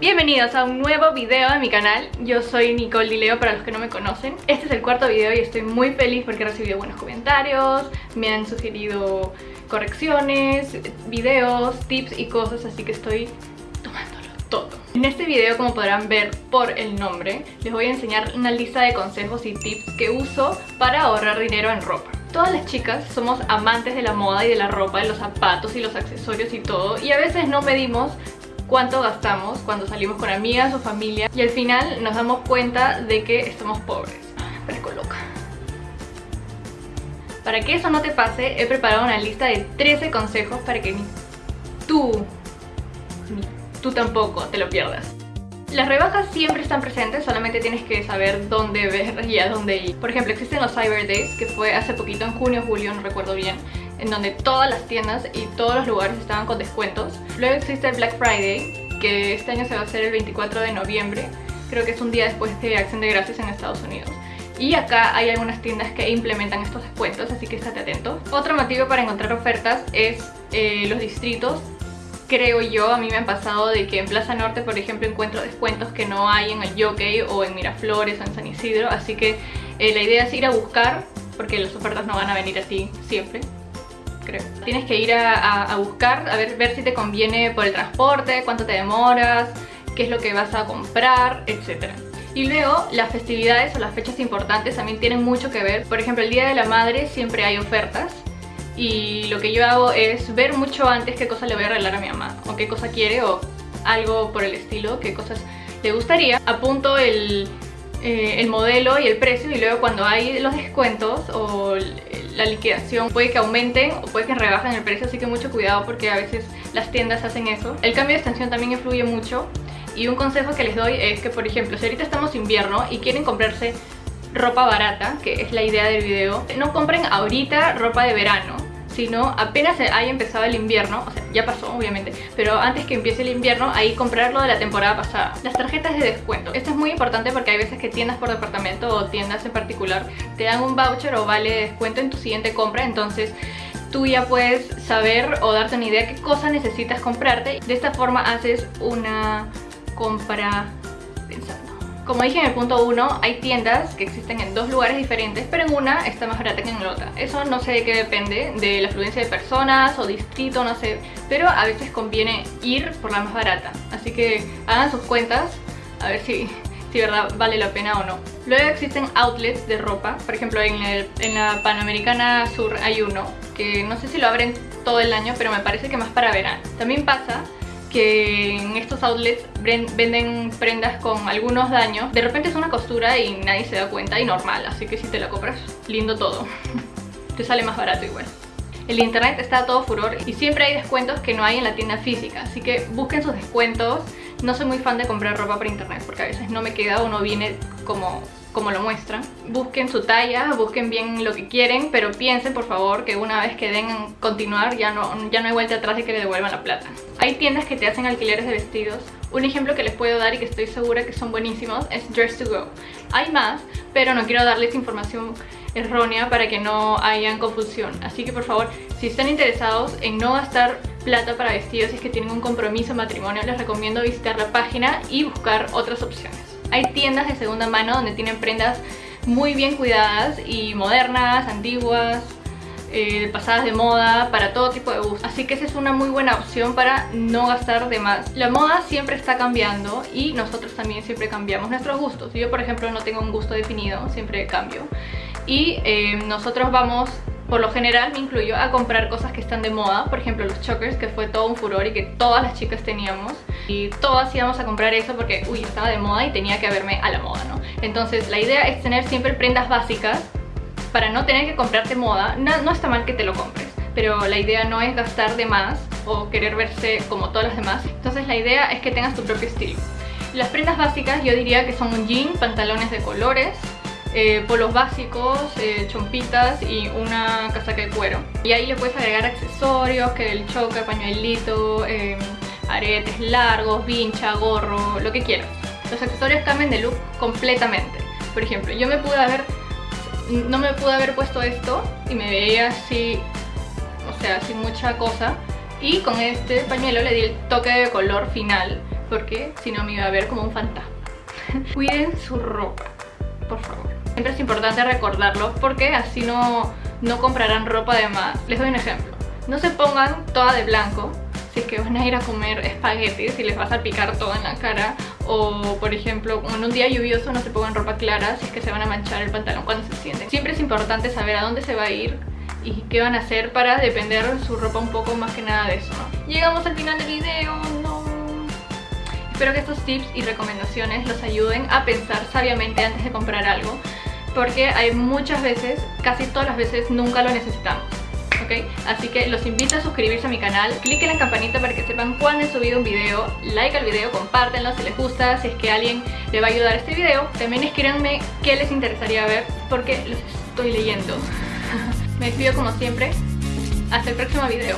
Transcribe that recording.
Bienvenidos a un nuevo video de mi canal, yo soy Nicole Dileo para los que no me conocen. Este es el cuarto video y estoy muy feliz porque he recibido buenos comentarios Me han sugerido correcciones, videos, tips y cosas Así que estoy tomándolo todo. En este video como podrán ver por el nombre Les voy a enseñar una lista de consejos y tips que uso para ahorrar dinero en ropa. Todas las chicas somos amantes de la moda y de la ropa, de los zapatos y los accesorios y todo Y a veces no medimos cuánto gastamos cuando salimos con amigas o familia y al final nos damos cuenta de que estamos pobres. Me coloca. Para que eso no te pase, he preparado una lista de 13 consejos para que ni tú, ni tú tampoco te lo pierdas. Las rebajas siempre están presentes, solamente tienes que saber dónde ver y a dónde ir. Por ejemplo, existen los Cyber Days, que fue hace poquito, en junio o julio, no recuerdo bien, en donde todas las tiendas y todos los lugares estaban con descuentos. Luego existe el Black Friday, que este año se va a hacer el 24 de noviembre. Creo que es un día después de Acción de Gracias en Estados Unidos. Y acá hay algunas tiendas que implementan estos descuentos, así que estate atento. Otro motivo para encontrar ofertas es eh, los distritos. Creo yo, a mí me han pasado de que en Plaza Norte, por ejemplo, encuentro descuentos que no hay en el Jockey o en Miraflores o en San Isidro. Así que eh, la idea es ir a buscar, porque las ofertas no van a venir a ti siempre. Tienes que ir a, buscar, a ver, ver si te conviene por el transporte, cuánto te demoras, qué es lo que vas a comprar, etc. Y luego las festividades o las fechas importantes también tienen mucho que ver. Por ejemplo, el Día de la Madre siempre hay ofertas y lo que yo hago es ver mucho antes qué cosa le voy a regalar a mi mamá o qué cosa quiere o algo por el estilo, qué cosas le gustaría. Apunto el, eh, el modelo y el precio y luego cuando hay los descuentos o la liquidación puede que aumenten o puede que rebajen el precio, así que mucho cuidado porque a veces las tiendas hacen eso. El cambio de extensión también influye mucho y un consejo que les doy es que, por ejemplo, si ahorita estamos invierno y quieren comprarse ropa barata, que es la idea del video, no compren ahorita ropa de verano, sino apenas haya empezado el invierno, o sea, ya pasó obviamente, pero antes que empiece el invierno, ahí comprarlo de la temporada pasada. Las tarjetas de descuento. Esto es muy importante porque hay veces que tiendas por departamento o tiendas en particular te dan un voucher o vale de descuento en tu siguiente compra, entonces tú ya puedes saber o darte una idea qué cosa necesitas comprarte. De esta forma haces una compra pensando. Como dije en el punto 1, hay tiendas que existen en dos lugares diferentes, pero en una está más barata que en la otra. Eso no sé de qué depende, de la afluencia de personas o distrito, no sé, pero a veces conviene ir por la más barata. Así que hagan sus cuentas, a ver si, si verdad vale la pena o no. Luego existen outlets de ropa, por ejemplo en, en la Panamericana Sur hay uno, que no sé si lo abren todo el año, pero me parece que más para verano. También pasa que en estos outlets venden prendas con algunos daños. De repente es una costura y nadie se da cuenta y normal, así que si te la compras, lindo todo. te sale más barato igual. El internet está todo furor y siempre hay descuentos que no hay en la tienda física, así que busquen sus descuentos. No soy muy fan de comprar ropa por internet porque a veces no me queda o no viene como como lo muestran. Busquen su talla, busquen bien lo que quieren, pero piensen por favor que una vez que den en continuar ya no, ya no hay vuelta atrás y que le devuelvan la plata. Hay tiendas que te hacen alquileres de vestidos. Un ejemplo que les puedo dar y que estoy segura que son buenísimos es Dress to Go. Hay más, pero no quiero darles información errónea para que no hayan confusión. Así que por favor, si están interesados en no gastar plata para vestidos y es que tienen un compromiso matrimonio, les recomiendo visitar la página y buscar otras opciones. Hay tiendas de segunda mano donde tienen prendas muy bien cuidadas y modernas, antiguas, eh, pasadas de moda, para todo tipo de gusto. Así que esa es una muy buena opción para no gastar de más. La moda siempre está cambiando y nosotros también siempre cambiamos nuestros gustos. Yo por ejemplo no tengo un gusto definido, siempre cambio. Y eh, nosotros vamos por lo general me incluyo a comprar cosas que están de moda, por ejemplo los chokers, que fue todo un furor y que todas las chicas teníamos. Y todas íbamos a comprar eso porque, uy, estaba de moda y tenía que haberme a la moda, ¿no? Entonces la idea es tener siempre prendas básicas para no tener que comprarte moda. No, no está mal que te lo compres, pero la idea no es gastar de más o querer verse como todas las demás. Entonces la idea es que tengas tu propio estilo. Las prendas básicas yo diría que son un jean, pantalones de colores, eh, polos básicos, eh, chompitas y una casaca de cuero. Y ahí le puedes agregar accesorios, que el choker, pañuelito, em, aretes largos, vincha, gorro, lo que quieras. Los accesorios cambian de look completamente. Por ejemplo, yo me pude haber... No me pude haber puesto esto y me veía así, o sea, sin mucha cosa. Y con este pañuelo le di el toque de color final porque si no me iba a ver como un fantasma. Cuiden su ropa, por favor. Siempre es importante recordarlo porque así no, no comprarán ropa de más. Les doy un ejemplo. No se pongan toda de blanco si es que van a ir a comer espaguetis y les vas a picar todo en la cara. O por ejemplo en un día lluvioso no se pongan ropa clara si es que se van a manchar el pantalón cuando se sienten. Siempre es importante saber a dónde se va a ir y qué van a hacer para depender su ropa un poco más que nada de eso. Llegamos al final del video espero que estos tips y recomendaciones los ayuden a pensar sabiamente antes de comprar algo porque hay muchas veces, casi todas las veces nunca lo necesitamos Así que los invito a suscribirse a mi canal, cliquen en la campanita para que sepan cuando he subido un video, like al video, compártenlo si les gusta, si es que alguien le va a ayudar este video. También escríbanme qué les interesaría ver porque los estoy leyendo. Me despido como siempre, hasta el próximo video.